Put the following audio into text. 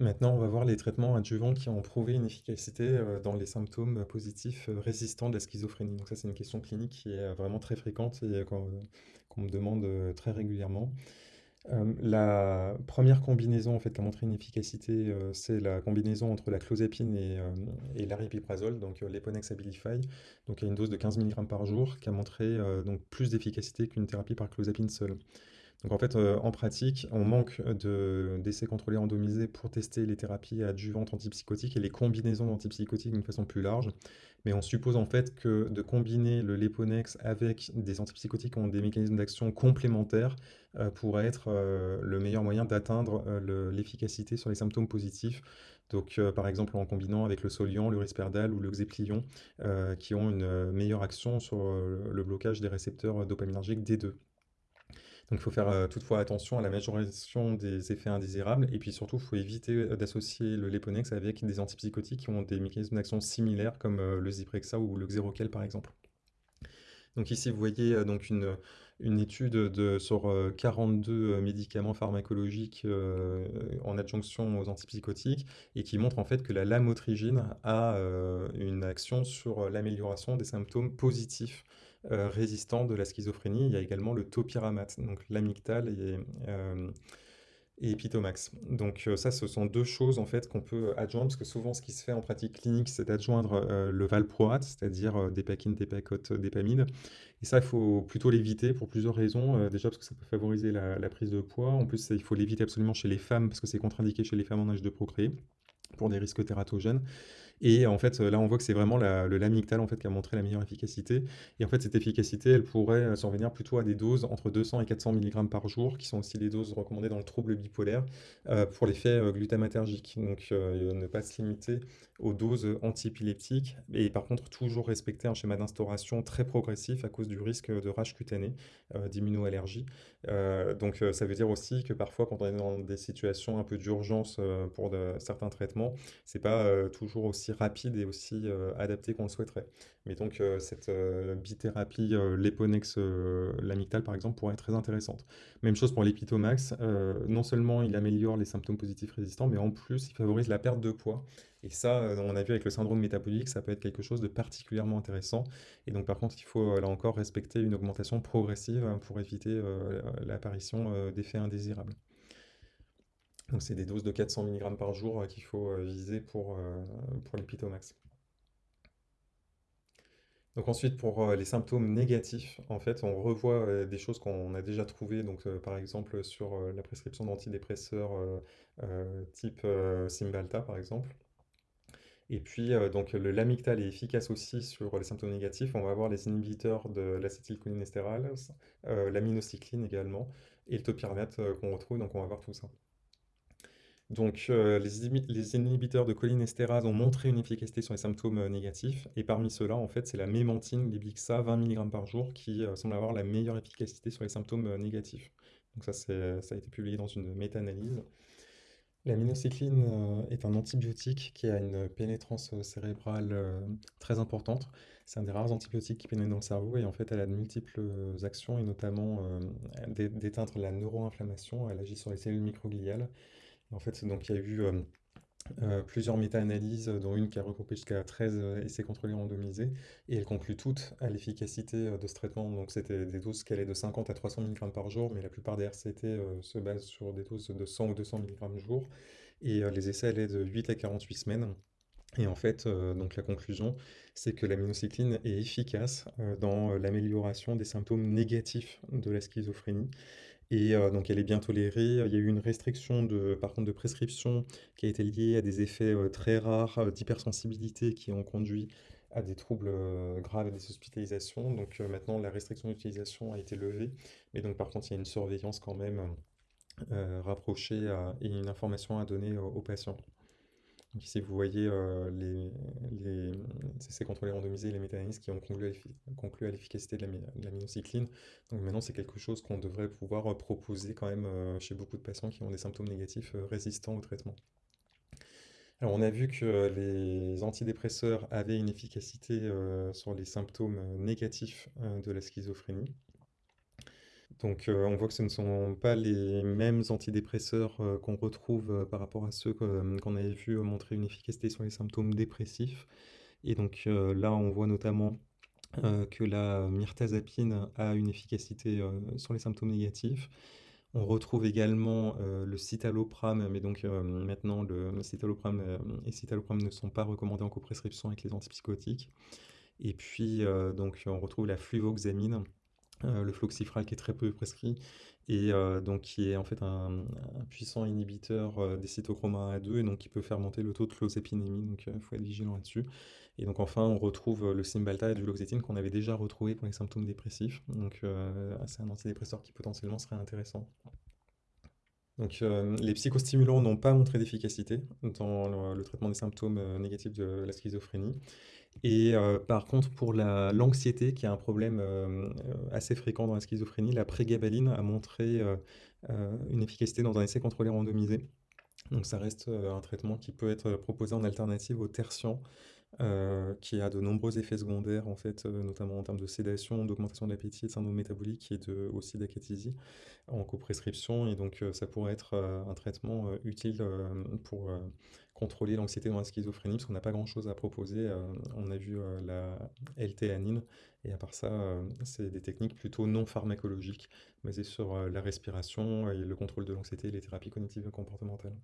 Maintenant, on va voir les traitements adjuvants qui ont prouvé une efficacité euh, dans les symptômes positifs euh, résistants de la schizophrénie. Donc ça, c'est une question clinique qui est euh, vraiment très fréquente et euh, qu'on me demande euh, très régulièrement. Euh, la première combinaison en fait, qui a montré une efficacité, euh, c'est la combinaison entre la clozapine et, euh, et l'aripiprazole, donc euh, l'Eponex Abilify, donc à une dose de 15 mg par jour, qui a montré euh, donc plus d'efficacité qu'une thérapie par clozapine seule. Donc en fait, euh, en pratique, on manque de- d'essais contrôlés randomisés pour tester les thérapies adjuvantes antipsychotiques et les combinaisons d'antipsychotiques d'une façon plus large. Mais on suppose en fait que de combiner le Leponex avec des antipsychotiques qui ont des mécanismes d'action complémentaires euh, pourrait être euh, le meilleur moyen d'atteindre le- l'efficacité sur les symptômes positifs. Donc par exemple en combinant avec le Soliant, le Risperdal ou le Xeplion, euh, qui ont une meilleure action sur le blocage des récepteurs dopaminergiques D2. Donc il faut faire euh, toutefois attention à la majoration des effets indésirables et puis surtout il faut éviter euh, d'associer le Leponex avec des antipsychotiques qui ont des mécanismes d'action similaires comme euh, le Zyprexa ou le Xeroquel par exemple. Donc ici vous voyez donc une, étude de, sur euh, 42 médicaments pharmacologiques en adjonction aux antipsychotiques et qui montre en fait que la lamotrigine a une action sur l'amélioration des symptômes positifs euh, de la schizophrénie. Il y a également le topiramate, donc l'amygdale et, euh. Donc euh, ça, ce sont deux choses en fait qu'on peut adjoindre, parce que souvent ce qui se fait en pratique clinique, c'est d'adjoindre euh, le valproate, c'est-à-dire euh, dépakine, dépakote, dépamide. Et ça, il faut plutôt l'éviter pour plusieurs raisons. Euh, déjà parce que ça peut favoriser la, la prise de poids. En plus, il faut l'éviter absolument chez les femmes, parce que c'est contre-indiqué chez les femmes en âge de procréer pour des risques tératogènes. Et en fait, là, on voit que c'est vraiment la, le lamictal en fait, qui a montré la meilleure efficacité. Et en fait, cette efficacité, elle pourrait euh, survenir plutôt à des doses entre 200 et 400 mg par jour, qui sont aussi les doses recommandées dans le trouble bipolaire euh, pour l'effet euh, glutamatergique. Donc, ne pas se limiter aux doses antiépileptiques et par contre, toujours respecter un schéma d'instauration très progressif à cause du risque de rage cutanée, euh, d'immunoallergie. Donc, ça veut dire aussi que parfois, quand on est dans des situations un peu d'urgence pour certains traitements, c'est pas toujours aussi rapide et aussi euh, adapté qu'on le souhaiterait. Mais donc euh, cette euh, bithérapie, euh, l'amictal par exemple, pourrait être très intéressante. Même chose pour l'Epitomax, euh, non seulement il améliore les symptômes positifs résistants, mais en plus il favorise la perte de poids. Et ça, on a vu avec le syndrome métabolique, ça peut être quelque chose de particulièrement intéressant. Et donc par contre, il faut là encore respecter une augmentation progressive hein, pour éviter l'apparition d'effets indésirables. Donc c'est des doses de 400 mg par jour euh, qu'il faut euh, viser pour, euh, pour l'Epitomax. Donc ensuite, pour les symptômes négatifs, en fait, on revoit des choses qu'on a déjà trouvées, donc par exemple sur la prescription d'antidépresseurs type Cymbalta, par exemple. Et puis, donc le lamictal est efficace aussi sur les symptômes négatifs. On va avoir les inhibiteurs de l'acétylcholinestérase, l'aminocycline également, et le topiramate euh, qu'on retrouve, donc on va voir tout ça. Donc, euh, les, inhibiteurs de cholinestérase ont montré une efficacité sur les symptômes euh, négatifs, et parmi ceux-là, en fait, c'est la mémantine, l'Iblixa, 20 mg par jour, qui euh, semble avoir la meilleure efficacité sur les symptômes négatifs. Donc ça, ça a été publié dans une méta-analyse. L'aminocycline euh, est un antibiotique qui a une pénétrance cérébrale très importante. C'est un des rares antibiotiques qui pénètre dans le cerveau et en fait elle a de multiples actions et notamment d'éteindre la neuroinflammation. Elle agit sur les cellules microgliales en fait, donc il y a eu euh, euh, plusieurs méta-analyses, dont une qui a regroupé jusqu'à 13 euh, essais contrôlés randomisés, et elles concluent toutes à l'efficacité euh, de ce traitement. Donc c'était des doses qui allaient de 50 à 300 mg par jour, mais la plupart des RCT euh, se basent sur des doses de 100 ou 200 mg jour, et euh, les essais allaient de 8 à 48 semaines. Et en fait, euh, donc la conclusion, c'est que l'aminocycline est efficace euh, dans euh, l'amélioration des symptômes négatifs de la schizophrénie. Et euh, donc elle est bien tolérée. Il y a eu une restriction de, de prescription qui a été liée à des effets euh, très rares euh, d'hypersensibilité qui ont conduit à des troubles graves et des hospitalisations. Donc maintenant, la restriction d'utilisation a été levée. Mais donc par contre, il y a une surveillance quand même rapprochée et une information à donner aux patients. Ici, vous voyez euh, les, les essais contrôlés randomisés, les méta-analyses qui ont conclu à l'efficacité de de l'aminocycline. Donc maintenant, c'est quelque chose qu'on devrait pouvoir euh, proposer quand même euh, chez beaucoup de patients qui ont des symptômes négatifs résistants au traitement. Alors, on a vu que les antidépresseurs avaient une efficacité sur les symptômes négatifs de la schizophrénie. Donc, heu, on voit que ce ne sont pas les mêmes antidépresseurs, heu, qu'on retrouve, heu, par rapport à ceux qu'on avait vu, montrer une efficacité sur les symptômes dépressifs. Et donc, là, on voit notamment, que la mirtazapine a une efficacité, sur les symptômes négatifs. On retrouve également, le citalopram, mais donc, maintenant le citalopram, et citalopram ne sont pas recommandés en coprescription avec les antipsychotiques. Et puis, donc on retrouve la fluvoxamine, heu, le floxifral qui est très peu prescrit et heu, donc qui est en fait un puissant inhibiteur, heu, des cytochromes 1 à 2 et donc qui peut faire monter le taux de clozapyrémie, donc il faut être vigilant là-dessus. Et donc enfin on retrouve, le Cymbalta et du Duloxétine qu'on avait déjà retrouvé pour les symptômes dépressifs, donc c'est un antidépresseur qui potentiellement serait intéressant. Donc les psychostimulants n'ont pas montré d'efficacité dans le traitement des symptômes, négatifs de la schizophrénie et heu, par contre pour la l'anxiété qui est un problème, heu, assez fréquent dans la schizophrénie, la prégabaline a montré, heu, une efficacité dans un essai contrôlé randomisé. Donc ça reste, un traitement qui peut être proposé en alternative au tertian, heu, qui a de nombreux effets secondaires en fait, heu, notamment en termes de sédation, d'augmentation de l'appétit, de syndrome métabolique et de aussi d'acathésie en coprescription et donc heu, ça pourrait être, un traitement, utile, pour, contrôler l'anxiété dans la schizophrénie parce qu'on n'a pas grand chose à proposer, on a vu, la L-théanine et à part ça, c'est des techniques plutôt non pharmacologiques basées sur, la respiration et le contrôle de l'anxiété et les thérapies cognitives et comportementales.